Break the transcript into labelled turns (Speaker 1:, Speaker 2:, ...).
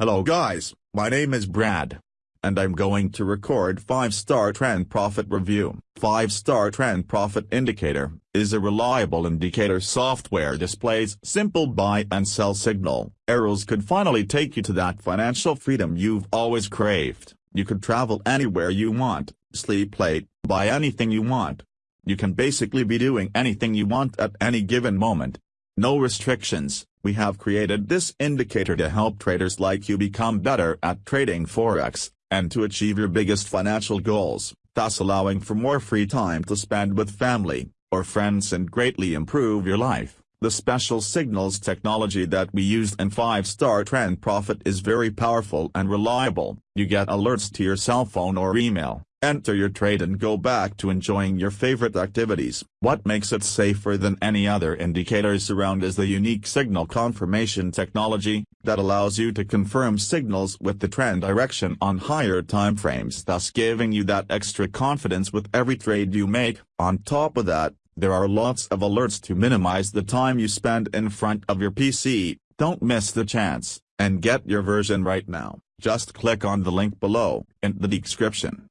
Speaker 1: Hello guys, my name is Brad. And I'm going to record 5-Star Trend Profit Review. 5-Star Trend Profit Indicator is a reliable indicator software displays simple buy and sell signal. Arrows could finally take you to that financial freedom you've always craved. You could travel anywhere you want, sleep late, buy anything you want. You can basically be doing anything you want at any given moment. No restrictions. We have created this indicator to help traders like you become better at trading Forex, and to achieve your biggest financial goals, thus allowing for more free time to spend with family, or friends and greatly improve your life. The special signals technology that we used in 5-star trend profit is very powerful and reliable. You get alerts to your cell phone or email, enter your trade and go back to enjoying your favorite activities. What makes it safer than any other indicators around is the unique signal confirmation technology, that allows you to confirm signals with the trend direction on higher timeframes thus giving you that extra confidence with every trade you make. On top of that, there are lots of alerts to minimize the time you spend in front of your PC, don't miss the chance, and get your version right now. Just click on the link below, in the description.